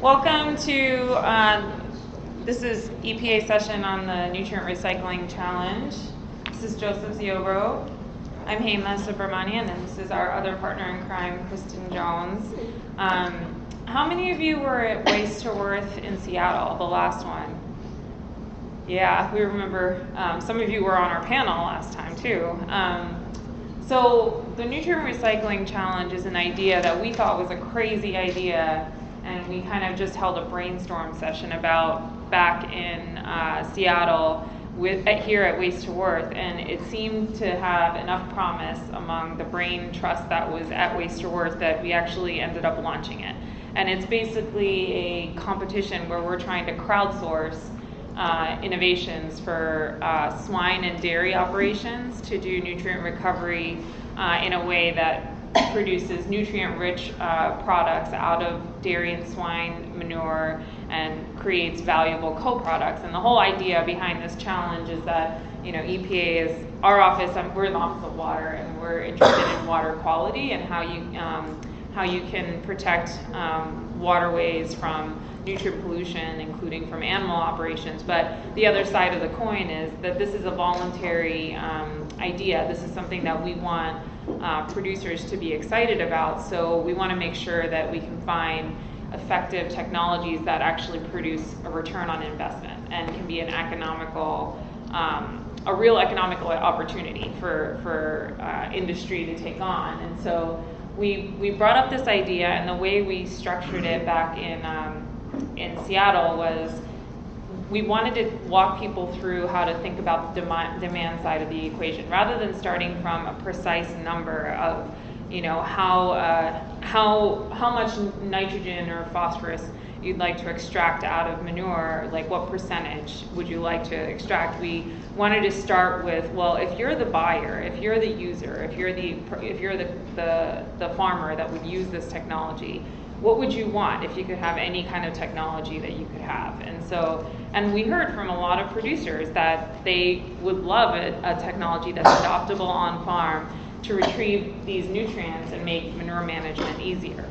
Welcome to, uh, this is EPA session on the Nutrient Recycling Challenge. This is Joseph Ziobro. I'm Hema Subramanian, and this is our other partner in crime, Kristen Jones. Um, how many of you were at Waste to Worth in Seattle, the last one? Yeah, we remember. Um, some of you were on our panel last time too. Um, so the nutrient recycling challenge is an idea that we thought was a crazy idea, and we kind of just held a brainstorm session about back in uh, Seattle with at, here at Waste to Worth, and it seemed to have enough promise among the brain trust that was at Waste to Worth that we actually ended up launching it. And it's basically a competition where we're trying to crowdsource uh, innovations for uh, swine and dairy operations to do nutrient recovery uh, in a way that produces nutrient rich uh, products out of dairy and swine manure and creates valuable co-products. And the whole idea behind this challenge is that you know EPA is our office. Um, we're in the Office of Water, and we're interested in water quality and how you um, how you can protect um, waterways from nutrient pollution, including from animal operations. But the other side of the coin is that this is a voluntary um, idea. This is something that we want uh, producers to be excited about. So we want to make sure that we can find effective technologies that actually produce a return on investment and can be an economical, um, a real economical opportunity for, for uh, industry to take on. And so we, we brought up this idea, and the way we structured it back in um, in Seattle was we wanted to walk people through how to think about the demand, demand side of the equation rather than starting from a precise number of you know how uh, how how much nitrogen or phosphorus you'd like to extract out of manure like what percentage would you like to extract? We wanted to start with well if you're the buyer if you're the user if you're the if you're the the, the farmer that would use this technology what would you want if you could have any kind of technology that you could have? And so, and we heard from a lot of producers that they would love a, a technology that's adoptable on farm to retrieve these nutrients and make manure management easier.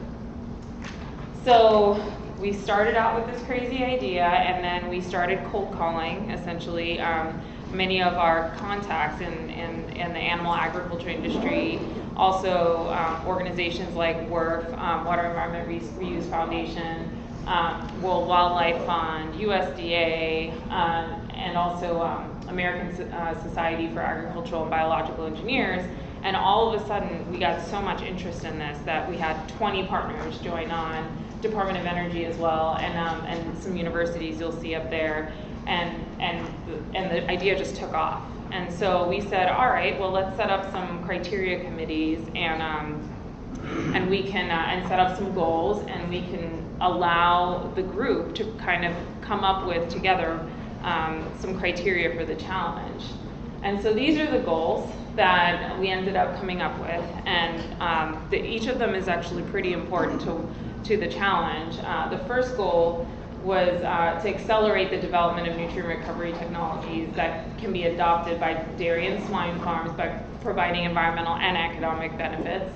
So we started out with this crazy idea, and then we started cold calling essentially. Um, many of our contacts in, in, in the animal agriculture industry also um, organizations like WERF, um, Water Environment Re- Reuse Foundation, um, World Wildlife Fund, USDA, um, and also um, American uh, Society for Agricultural and Biological Engineers. And all of a sudden, we got so much interest in this that we had 20 partners join on, Department of Energy as well, and, um, and some universities you'll see up there. And, and, and the idea just took off. And so we said, all right, well, let's set up some criteria committees and um, and we can uh, and set up some goals and we can allow the group to kind of come up with together um, some criteria for the challenge. And so these are the goals that we ended up coming up with, and um, the, each of them is actually pretty important to to the challenge. Uh, the first goal was uh, to accelerate the development of nutrient recovery technologies that can be adopted by dairy and swine farms by providing environmental and economic benefits.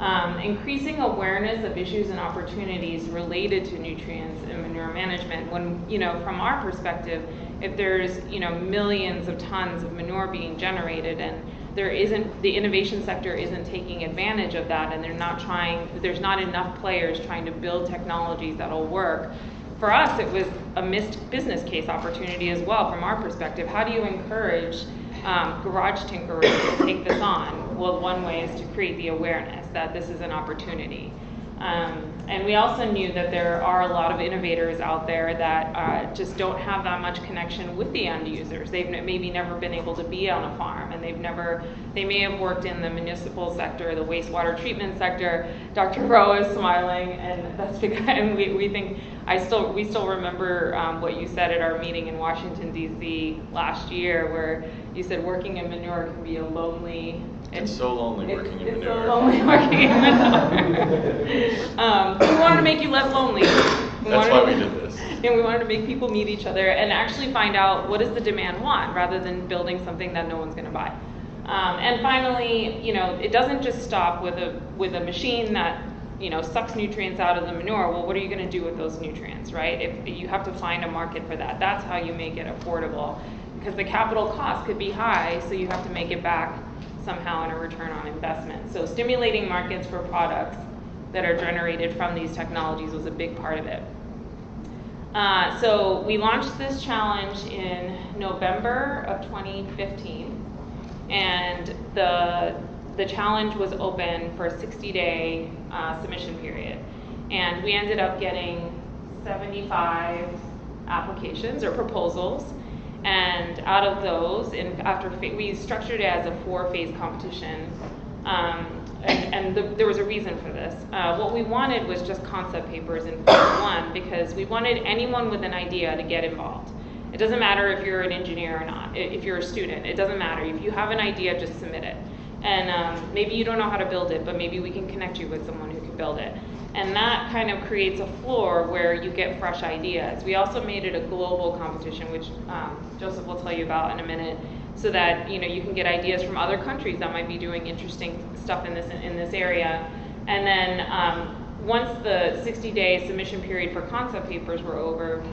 Um, increasing awareness of issues and opportunities related to nutrients and manure management. When, you know, from our perspective, if there's, you know, millions of tons of manure being generated and there isn't, the innovation sector isn't taking advantage of that and they're not trying, there's not enough players trying to build technologies that'll work, for us, it was a missed business case opportunity as well from our perspective. How do you encourage um, garage tinkerers to take this on? Well, one way is to create the awareness that this is an opportunity. Um, and we also knew that there are a lot of innovators out there that uh, just don't have that much connection with the end users. They've maybe never been able to be on a farm, and they've never, they may have worked in the municipal sector, the wastewater treatment sector. Dr. Rowe is smiling, and that's because and we, we think, I still, we still remember um, what you said at our meeting in Washington, D.C. last year, where you said working in manure can be a lonely it's so lonely it's, working in it's manure. so lonely working in manure. um, we wanted to make you less lonely. We That's why to- we did this. And we wanted to make people meet each other and actually find out what does the demand want, rather than building something that no one's going to buy. Um, and finally, you know, it doesn't just stop with a with a machine that you know, sucks nutrients out of the manure, well, what are you gonna do with those nutrients, right? If, you have to find a market for that. That's how you make it affordable. Because the capital cost could be high, so you have to make it back somehow in a return on investment. So stimulating markets for products that are generated from these technologies was a big part of it. Uh, so we launched this challenge in November of 2015, and the the challenge was open for a 60-day uh, submission period, and we ended up getting 75 applications or proposals, and out of those, in after we structured it as a four-phase competition. Um, and, and the, there was a reason for this. Uh, what we wanted was just concept papers in phase one because we wanted anyone with an idea to get involved. It doesn't matter if you're an engineer or not, if you're a student, it doesn't matter. If you have an idea, just submit it. And um, maybe you don't know how to build it, but maybe we can connect you with someone who can build it. And that kind of creates a floor where you get fresh ideas. We also made it a global competition, which um, Joseph will tell you about in a minute so that you know you can get ideas from other countries that might be doing interesting stuff in this in this area. And then um, once the 60-day submission period for concept papers were over,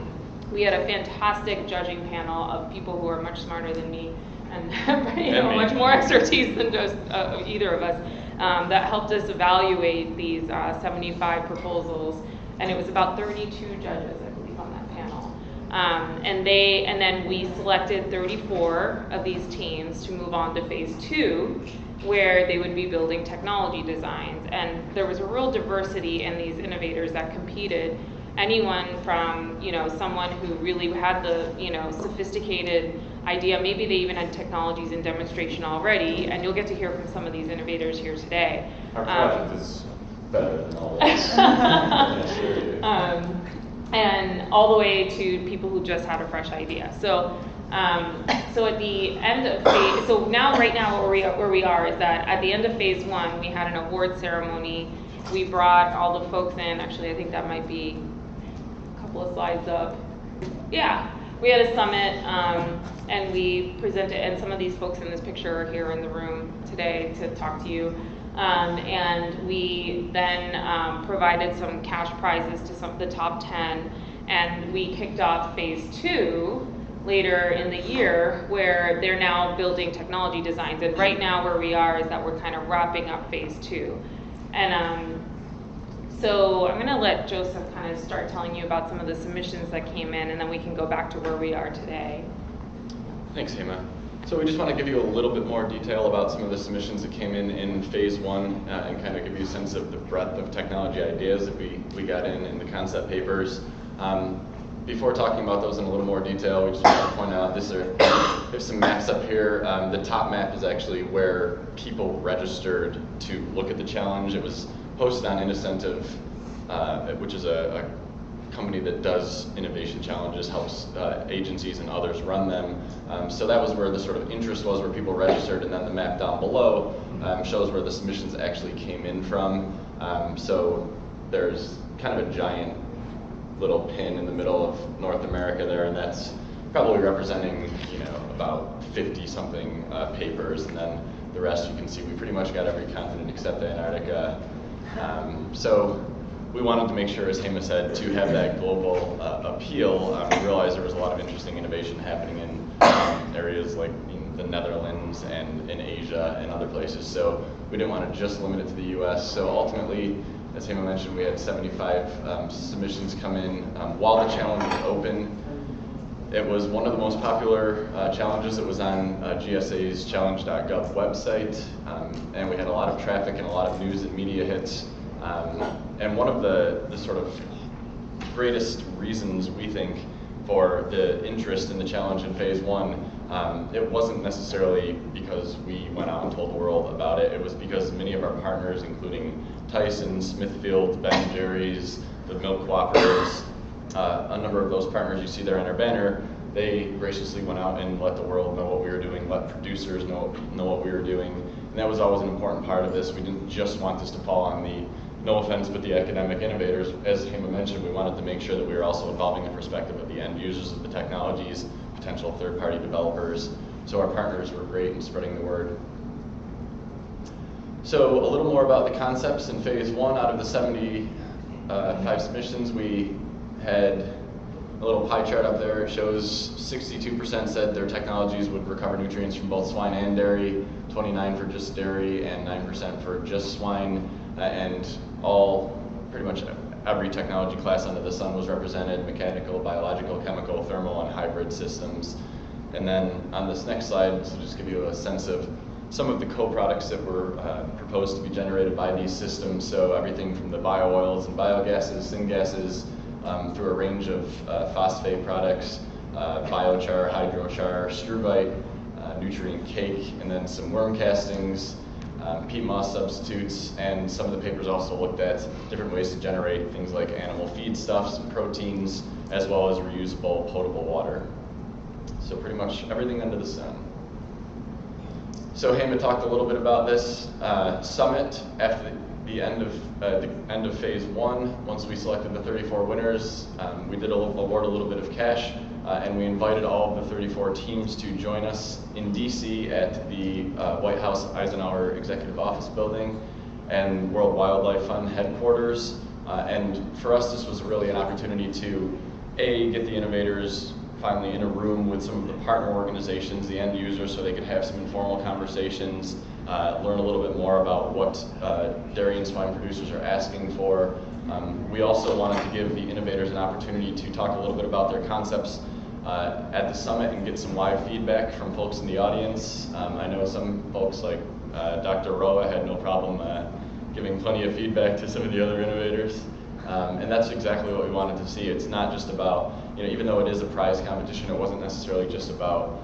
we had a fantastic judging panel of people who are much smarter than me and you know much more expertise than just uh, either of us um, that helped us evaluate these uh, 75 proposals. And it was about 32 judges, I believe, on that panel. Um, and they, and then we selected 34 of these teams to move on to phase two, where they would be building technology designs. And there was a real diversity in these innovators that competed. Anyone from, you know, someone who really had the, you know, sophisticated idea, maybe they even had technologies in demonstration already, and you'll get to hear from some of these innovators here today. Our project um, is better than all this. um, and all the way to people who just had a fresh idea. So, um, so at the end of phase, so now right now where we where we are is that at the end of phase one, we had an award ceremony. We brought all the folks in. Actually, I think that might be couple of slides up. Yeah, we had a summit um, and we presented, and some of these folks in this picture are here in the room today to talk to you. Um, and we then um, provided some cash prizes to some of the top 10, and we kicked off phase two later in the year where they're now building technology designs. And right now, where we are is that we're kind of wrapping up phase two. And um, so I'm going to let Joseph kind of start telling you about some of the submissions that came in, and then we can go back to where we are today. Thanks, Hema. So we just want to give you a little bit more detail about some of the submissions that came in in phase one uh, and kind of give you a sense of the breadth of technology ideas that we, we got in in the concept papers. Um, before talking about those in a little more detail, we just want to point out this are there's some maps up here. Um, the top map is actually where people registered to look at the challenge. It was posted on Innocentive, uh, which is a, a company that does innovation challenges, helps uh, agencies and others run them. Um, so that was where the sort of interest was, where people registered, and then the map down below um, shows where the submissions actually came in from. Um, so there's kind of a giant little pin in the middle of North America there, and that's probably representing, you know, about 50 something uh, papers, and then the rest you can see we pretty much got every continent except Antarctica. Um, so we wanted to make sure, as Hema said, to have that global uh, appeal. Um, we realized there was a lot of interesting innovation happening in um, areas like in the Netherlands and in Asia and other places. So we didn't want to just limit it to the U.S. So ultimately, as Hema mentioned, we had 75 um, submissions come in. Um, while the challenge was open, it was one of the most popular uh, challenges that was on uh, GSA's challenge.gov website, um, and we had a lot of traffic and a lot of news and media hits. Um, and one of the, the sort of greatest reasons we think for the interest in the challenge in phase one, um, it wasn't necessarily because we went out and told the world about it. It was because many of our partners, including Tyson, Smithfield, Ben Jerry's, the milk cooperatives, uh, a number of those partners you see there on our banner, they graciously went out and let the world know what we were doing, let producers know, know what we were doing. And that was always an important part of this. We didn't just want this to fall on the no offense, but the academic innovators, as Hema mentioned, we wanted to make sure that we were also involving the perspective of the end users of the technologies, potential third-party developers. So our partners were great in spreading the word. So a little more about the concepts in phase one. Out of the 75 submissions, we had a little pie chart up there. It shows 62% said their technologies would recover nutrients from both swine and dairy, 29 for just dairy, and 9% for just swine. Uh, and all, pretty much every technology class under the sun was represented, mechanical, biological, chemical, thermal, and hybrid systems. And then on this next slide, to just give you a sense of some of the co-products that were uh, proposed to be generated by these systems. So everything from the bio-oils and biogases, syngases, um, through a range of uh, phosphate products, uh, biochar, hydrochar, struvite, uh, nutrient cake, and then some worm castings, um, peat moss substitutes, and some of the papers also looked at different ways to generate things like animal feedstuffs and proteins, as well as reusable potable water. So pretty much everything under the sun. So Hema talked a little bit about this uh, summit after the end of uh, the end of phase one. Once we selected the 34 winners, um, we did award a little bit of cash, uh, and we invited all of the 34 teams to join us in DC at the uh, White House Eisenhower Executive Office Building and World Wildlife Fund headquarters. Uh, and for us, this was really an opportunity to a get the innovators finally in a room with some of the partner organizations, the end users, so they could have some informal conversations, uh, learn a little bit more about what uh, dairy and swine producers are asking for. Um, we also wanted to give the innovators an opportunity to talk a little bit about their concepts uh, at the summit and get some live feedback from folks in the audience. Um, I know some folks like uh, Dr. Roa had no problem uh, giving plenty of feedback to some of the other innovators. Um, and that's exactly what we wanted to see. It's not just about, you know, even though it is a prize competition, it wasn't necessarily just about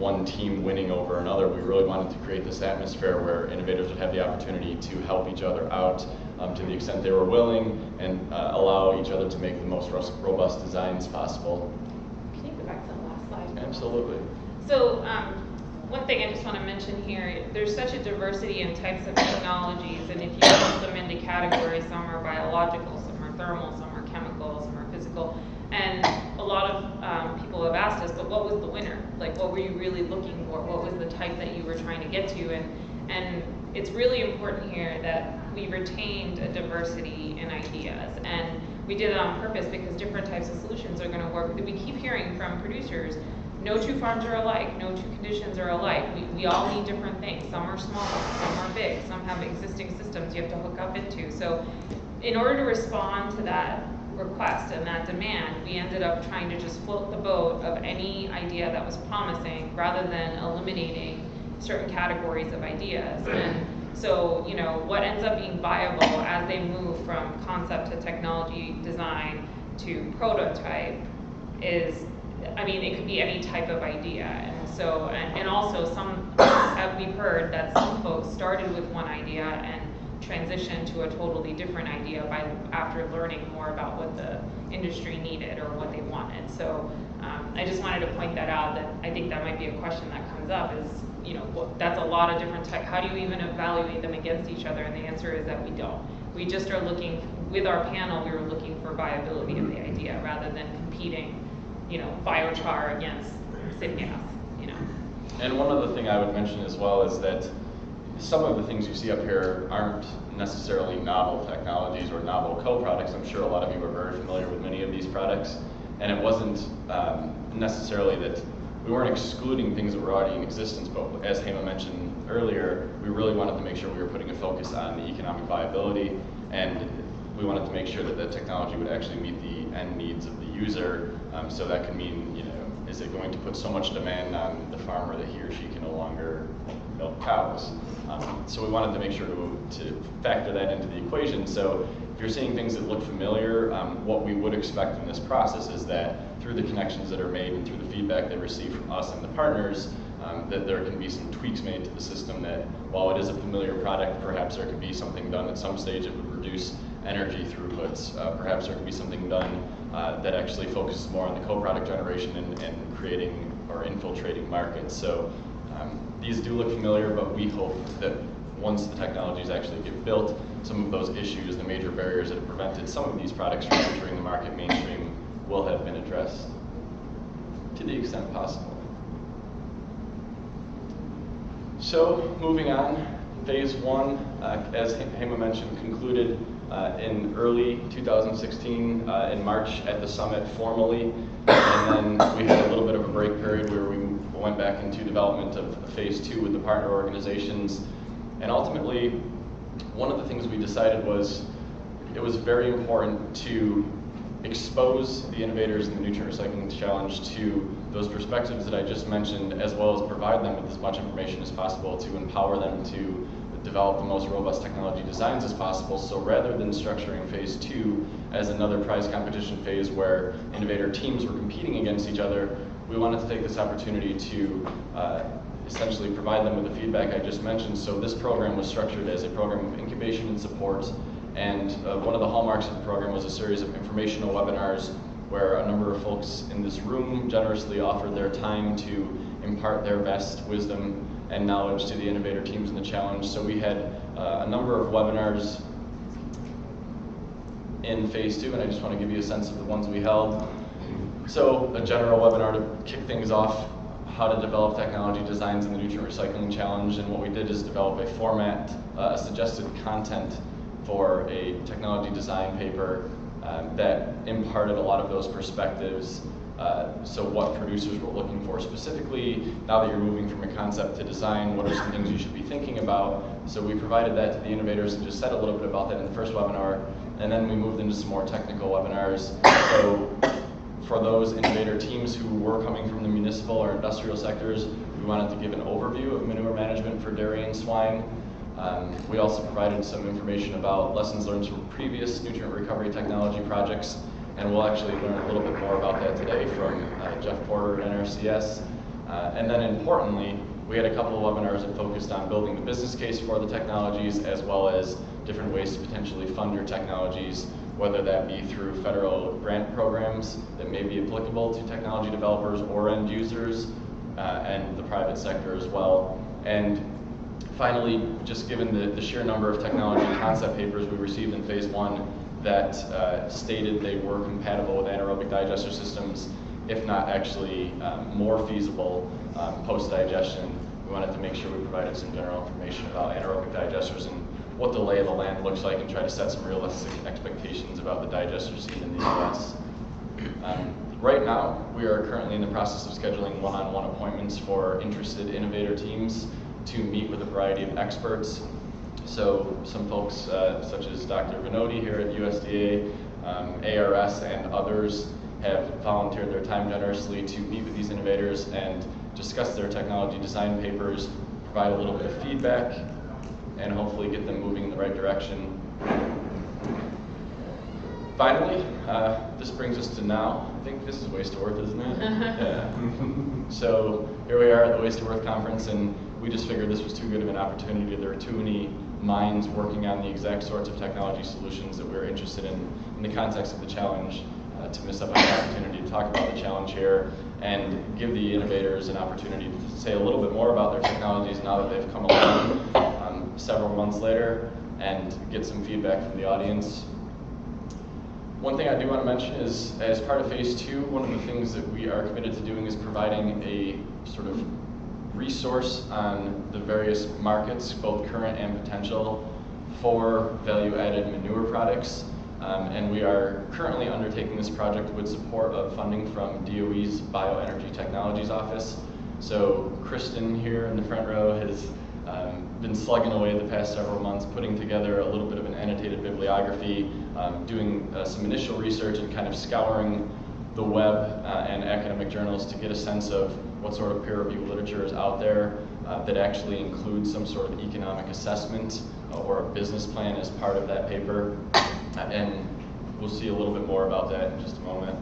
one team winning over another. We really wanted to create this atmosphere where innovators would have the opportunity to help each other out um, to the extent they were willing and uh, allow each other to make the most robust designs possible. Can you go back to the last slide? Absolutely. So um, one thing I just want to mention here, there's such a diversity in types of technologies, and if you put them into categories, some are biological, some are thermal, some are chemical, some are physical, and a lot of um, people have asked us, but what was the winner? Like, what were you really looking for? What was the type that you were trying to get to? And and it's really important here that we retained a diversity in ideas, and we did it on purpose because different types of solutions are going to work. We keep hearing from producers no two farms are alike, no two conditions are alike. We, we all need different things. Some are small, some are big, some have existing systems you have to hook up into. So in order to respond to that request and that demand, we ended up trying to just float the boat of any idea that was promising rather than eliminating certain categories of ideas. And so, you know, what ends up being viable as they move from concept to technology design to prototype is I mean, it could be any type of idea. And so, and, and also some, we've heard that some folks started with one idea and transitioned to a totally different idea by after learning more about what the industry needed or what they wanted. So um, I just wanted to point that out that I think that might be a question that comes up is, you know, what, that's a lot of different tech. How do you even evaluate them against each other? And the answer is that we don't. We just are looking, with our panel, we were looking for viability of the idea rather than competing you know, biochar against syngas, you know. And one other thing I would mention as well is that some of the things you see up here aren't necessarily novel technologies or novel co-products. I'm sure a lot of you are very familiar with many of these products. And it wasn't um, necessarily that we weren't excluding things that were already in existence, but as Hema mentioned earlier, we really wanted to make sure we were putting a focus on the economic viability and we wanted to make sure that the technology would actually meet the end needs of the user. Um, so that could mean, you know, is it going to put so much demand on the farmer that he or she can no longer milk cows? Um, so we wanted to make sure to, to, factor that into the equation. So if you're seeing things that look familiar, um, what we would expect in this process is that through the connections that are made and through the feedback they receive from us and the partners, um, that there can be some tweaks made to the system that while it is a familiar product, perhaps there could be something done at some stage that would reduce energy throughputs. Uh, perhaps there could be something done uh, that actually focuses more on the co-product generation and, and, creating or infiltrating markets. So um, these do look familiar, but we hope that once the technologies actually get built, some of those issues, the major barriers that have prevented some of these products from entering the market mainstream will have been addressed to the extent possible. So moving on, phase one, uh, as Hema mentioned, concluded uh, in early 2016 uh, in March at the summit formally, and then we had a little bit of a break period where we went back into development of phase two with the partner organizations, and ultimately, one of the things we decided was it was very important to expose the innovators in the nutrient recycling challenge to those perspectives that I just mentioned, as well as provide them with as much information as possible to empower them to develop the most robust technology designs as possible. So rather than structuring phase two as another prize competition phase where innovator teams were competing against each other, we wanted to take this opportunity to uh, essentially provide them with the feedback I just mentioned. So this program was structured as a program of incubation and support and uh, one of the hallmarks of the program was a series of informational webinars where a number of folks in this room generously offered their time to impart their best wisdom and knowledge to the innovator teams in the challenge. So we had uh, a number of webinars in phase two, and I just want to give you a sense of the ones we held. So a general webinar to kick things off, how to develop technology designs in the nutrient recycling challenge, and what we did is develop a format, uh, a suggested content for a technology design paper um, that imparted a lot of those perspectives. Uh, so what producers were looking for specifically, now that you're moving from a concept to design, what are some things you should be thinking about? So we provided that to the innovators and just said a little bit about that in the first webinar, and then we moved into some more technical webinars. So for those innovator teams who were coming from the municipal or industrial sectors, we wanted to give an overview of manure management for dairy and swine, um, we also provided some information about lessons learned from previous nutrient recovery technology projects, and we'll actually learn a little bit more about that today from uh, Jeff Porter at NRCS. Uh, and then importantly, we had a couple of webinars that focused on building the business case for the technologies as well as different ways to potentially fund your technologies, whether that be through federal grant programs that may be applicable to technology developers or end users, uh, and the private sector as well. And finally, just given the, the sheer number of technology concept papers we received in phase one that uh, stated they were compatible with anaerobic digester systems, if not actually um, more feasible um, post-digestion, we wanted to make sure we provided some general information about anaerobic digesters and what the lay of the land looks like and try to set some realistic expectations about the digester scene in the US. Um, right now, we are currently in the process of scheduling one-on-one -on -one appointments for interested innovator teams to meet with a variety of experts. So some folks uh, such as Dr. Vanotti here at USDA, um, ARS and others have volunteered their time generously to meet with these innovators and discuss their technology design papers, provide a little bit of feedback, and hopefully get them moving in the right direction. Finally, uh, this brings us to now. I think this is Waste to Worth, isn't it? yeah. so here we are at the Waste to Worth conference, and we just figured this was too good of an opportunity. There are too many minds working on the exact sorts of technology solutions that we're interested in in the context of the challenge uh, to miss up on the opportunity to talk about the challenge here and give the innovators an opportunity to say a little bit more about their technologies now that they've come along several months later and get some feedback from the audience. One thing I do want to mention is, as part of phase two, one of the things that we are committed to doing is providing a sort of resource on the various markets, both current and potential, for value-added manure products. Um, and we are currently undertaking this project with support of funding from DOE's Bioenergy Technologies Office. So Kristen here in the front row has um, been slugging away the past several months, putting together a little bit of an annotated bibliography, um, doing uh, some initial research and kind of scouring the web uh, and academic journals to get a sense of what sort of peer review literature is out there uh, that actually includes some sort of economic assessment uh, or a business plan as part of that paper. And we'll see a little bit more about that in just a moment.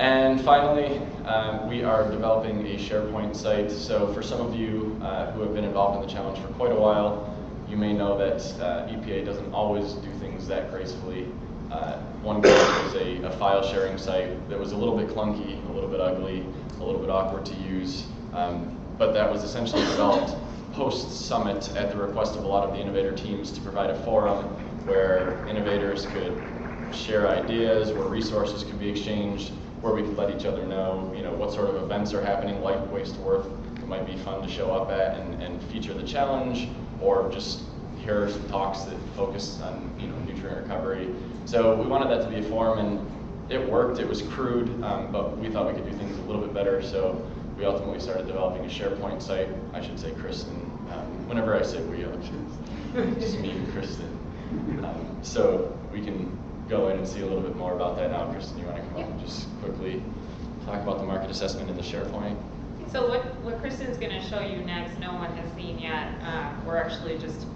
And finally, um, we are developing a SharePoint site. So for some of you uh, who have been involved in the challenge for quite a while, you may know that uh, EPA doesn't always do things that gracefully. Uh, one was a, a, file sharing site that was a little bit clunky, a little bit ugly, a little bit awkward to use, um, but that was essentially developed post-summit at the request of a lot of the innovator teams to provide a forum where innovators could share ideas, where resources could be exchanged, where we could let each other know, you know, what sort of events are happening like Waste Worth that might be fun to show up at and, and feature the challenge, or just hear some talks that focus on you know nutrient recovery. So we wanted that to be a forum, and it worked. It was crude, um, but we thought we could do things a little bit better. So we ultimately started developing a SharePoint site. I should say Kristen. Um, whenever I say we, I'm just me and Kristen. Um, so we can go in and see a little bit more about that now. Kristen, you want to come up and just quickly talk about the market assessment in the SharePoint? So what, what Kristen's gonna show you next, no one has seen yet. Uh, we're actually just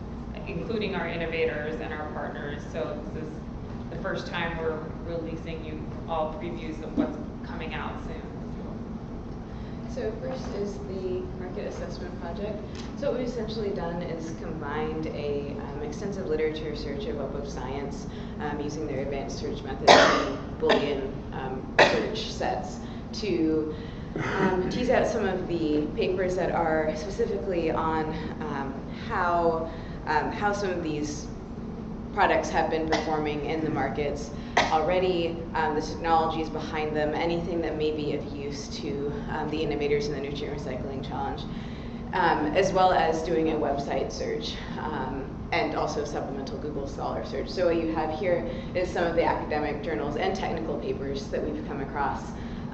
including our innovators and our partners. So this is the first time we're releasing you all previews of what's coming out soon. So first is the market assessment project. So what we've essentially done is combined a um, extensive literature search of Web of Science um, using their advanced search methods and Boolean um, search sets to um, tease out some of the papers that are specifically on um, how um, how some of these products have been performing in the markets already, um, the technologies behind them, anything that may be of use to um, the innovators in the Nutrient Recycling Challenge, um, as well as doing a website search um, and also supplemental Google Scholar search. So what you have here is some of the academic journals and technical papers that we've come across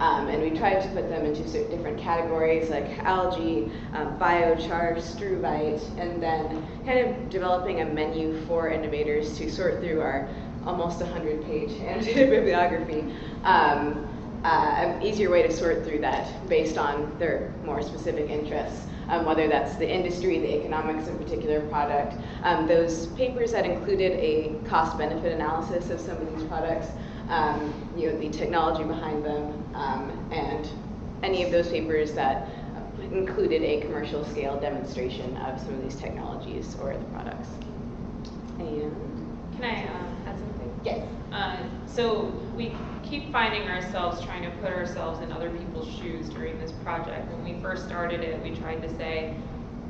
um, and we tried to put them into different categories like algae, um, biochar, struvite, and then kind of developing a menu for innovators to sort through our almost 100 page annotated bibliography. Um, uh, an easier way to sort through that based on their more specific interests. Um, whether that's the industry, the economics of a particular product. Um, those papers that included a cost benefit analysis of some of these products um, you know, the technology behind them, um, and any of those papers that included a commercial scale demonstration of some of these technologies or the products. And Can I uh, add something? yes. Uh, so we keep finding ourselves trying to put ourselves in other people's shoes during this project. When we first started it, we tried to say,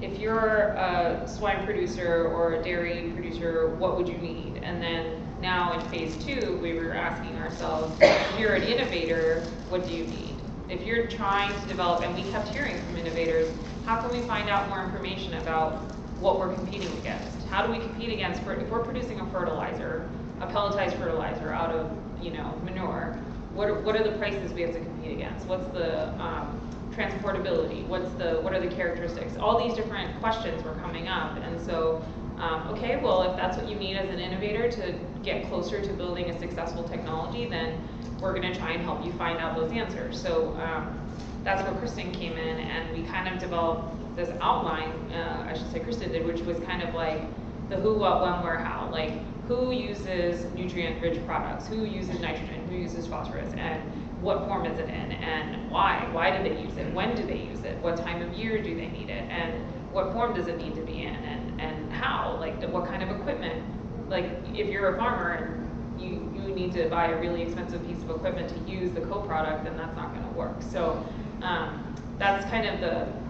if you're a swine producer or a dairy producer, what would you need? And then now in phase two, we were asking ourselves, if you're an innovator, what do you need? If you're trying to develop, and we kept hearing from innovators, how can we find out more information about what we're competing against? How do we compete against, if we're producing a fertilizer, a pelletized fertilizer out of, you know, manure, what are, what are the prices we have to compete against? What's the um, transportability? What's the, what are the characteristics? All these different questions were coming up, and so um, okay, well, if that's what you need as an innovator to get closer to building a successful technology, then we're going to try and help you find out those answers. So um, that's where Kristen came in, and we kind of developed this outline, uh, I should say Kristen did, which was kind of like the who, what, when, where, how. Like, who uses nutrient-rich products? Who uses nitrogen? Who uses phosphorus? And what form is it in? And why? Why do they use it? When do they use it? What time of year do they need it? And what form does it need to be in? And and how, like what kind of equipment. Like if you're a farmer and you, you need to buy a really expensive piece of equipment to use the co-product, then that's not going to work. So um, that's kind of the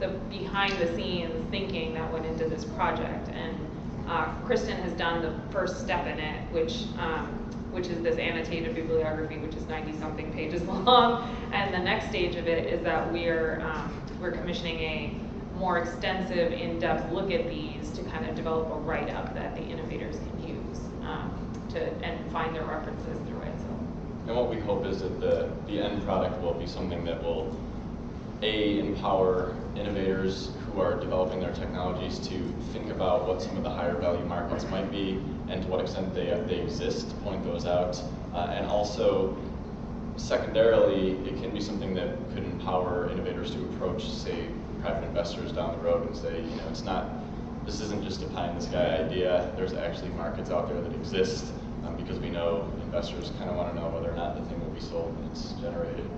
the behind the scenes thinking that went into this project. And uh, Kristen has done the first step in it, which um, which is this annotated bibliography, which is 90 something pages long. And the next stage of it is that we're um, we're commissioning a more extensive, in-depth look at these to kind of develop a write-up that the innovators can use um, to and find their references through it. So. And what we hope is that the, the end product will be something that will a empower innovators who are developing their technologies to think about what some of the higher value markets might be and to what extent they, they exist, point those out, uh, and also secondarily, it can be something that could empower innovators to approach, say, private investors down the road and say, you know, it's not, this isn't just a pie in the sky idea. There's actually markets out there that exist um, because we know investors kind of want to know whether or not the thing will be sold when it's generated.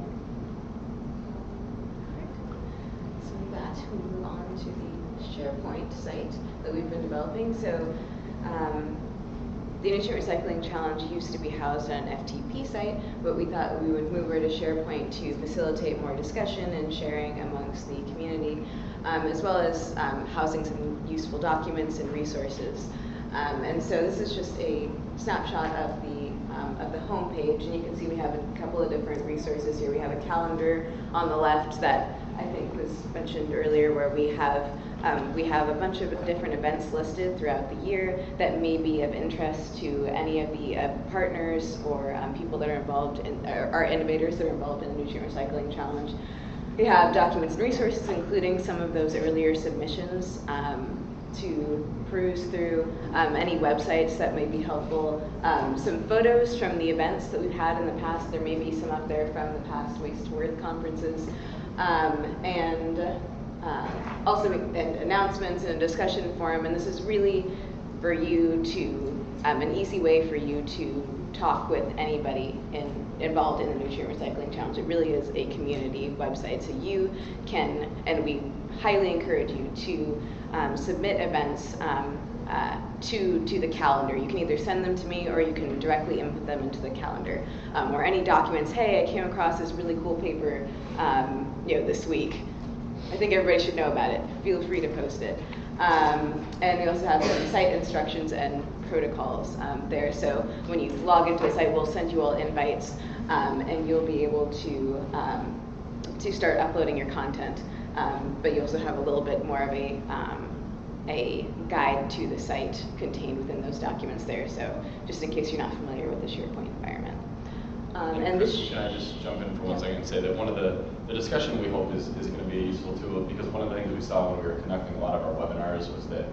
So with that, we move on to the SharePoint site that we've been developing. So um, the Nutrient Recycling Challenge used to be housed on an FTP site, but we thought we would move over to SharePoint to facilitate more discussion and sharing amongst the community, um, as well as um, housing some useful documents and resources. Um, and so this is just a snapshot of the um, of the homepage, and you can see we have a couple of different resources here. We have a calendar on the left that I think was mentioned earlier, where we have um, we have a bunch of different events listed throughout the year that may be of interest to any of the uh, partners or um, people that are involved in, or innovators that are involved in the Nutrient Recycling Challenge. We have documents and resources, including some of those earlier submissions um, to peruse through, um, any websites that may be helpful, um, some photos from the events that we've had in the past. There may be some up there from the past Waste to Worth conferences, um, and uh, also and announcements and a discussion forum. And this is really for you to um, an easy way for you to talk with anybody in, involved in the nutrient recycling challenge. It really is a community website, so you can, and we highly encourage you to um, submit events um, uh, to to the calendar. You can either send them to me or you can directly input them into the calendar. Um, or any documents. Hey, I came across this really cool paper, um, you know, this week. I think everybody should know about it. Feel free to post it. Um, and we also have some site instructions and protocols um, there. So when you log into the site, we'll send you all invites, um, and you'll be able to um, to start uploading your content. Um, but you also have a little bit more of a um, a guide to the site contained within those documents there. So just in case you're not familiar with the SharePoint environment. Um, and this. Can I just jump in for one second and say that one of the, the discussion we hope is, is going to be useful tool because one of the things we saw when we were conducting a lot of our webinars was that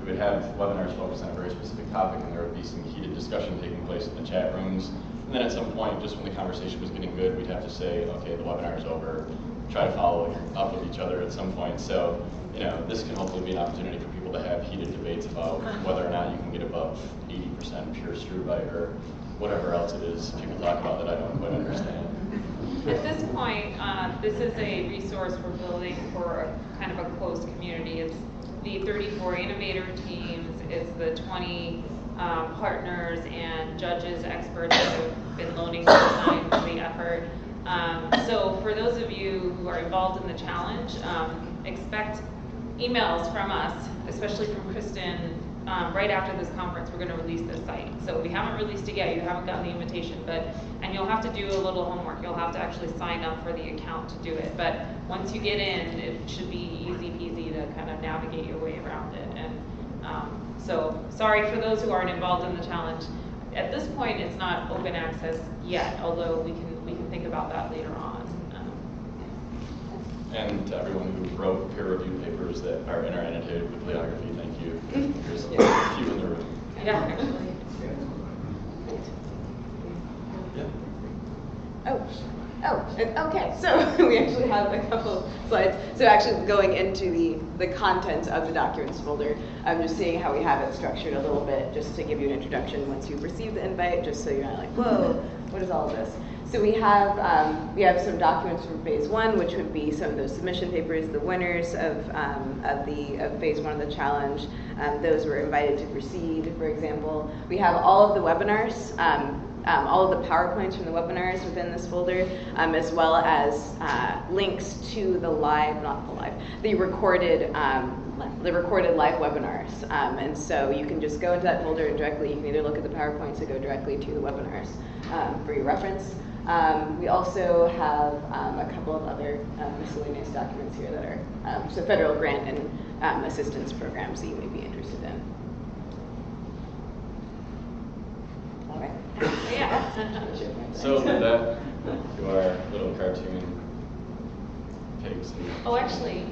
we would have webinars focused on a very specific topic and there would be some heated discussion taking place in the chat rooms. And then at some point, just when the conversation was getting good, we'd have to say, okay, the webinar is over, try to follow up with each other at some point. So, you know, this can hopefully be an opportunity for people to have heated debates about whether or not you can get above 80% pure struvite or whatever else it is people talk about that I don't quite understand. At this point, uh, this is a resource we're building for a kind of a closed community. It's the 34 innovator teams, it's the 20 um, partners and judges, experts that have been loaning their time to the effort. Um, so for those of you who are involved in the challenge, um, expect emails from us, especially from Kristen, um, right after this conference, we're gonna release the site. So we haven't released it yet, you haven't gotten the invitation, but, and you'll have to do a little homework, you'll have to actually sign up for the account to do it. But once you get in, it should be easy peasy to kind of navigate your way around it. And, um, so, sorry for those who aren't involved in the challenge. At this point, it's not open access yet, although we can, we can think about that later on. And to everyone who wrote peer-reviewed papers that are in our annotated bibliography, thank. There's a few in the room. Yeah, actually. Yeah. Oh, oh, okay, so we actually have a couple slides. So actually going into the, the content of the documents folder, I'm just seeing how we have it structured a little bit, just to give you an introduction once you've received the invite, just so you're not like, whoa, what is all of this? So we have, um, we have some documents from phase one, which would be some of those submission papers, the winners of, um, of the, of phase one of the challenge. Um, those were invited to proceed, for example. We have all of the webinars, um, all of the PowerPoints from the webinars within this folder, um, as well as uh, links to the live, not the live, the recorded, um, the recorded live webinars. Um, and so you can just go into that folder and directly, you can either look at the PowerPoints or go directly to the webinars um, for your reference. Um, we also have um, a couple of other um, miscellaneous documents here that are so federal grant and assistance programs that you may be interested in. Right. Yeah. So with that, to our little cartoon pigs. Oh, actually,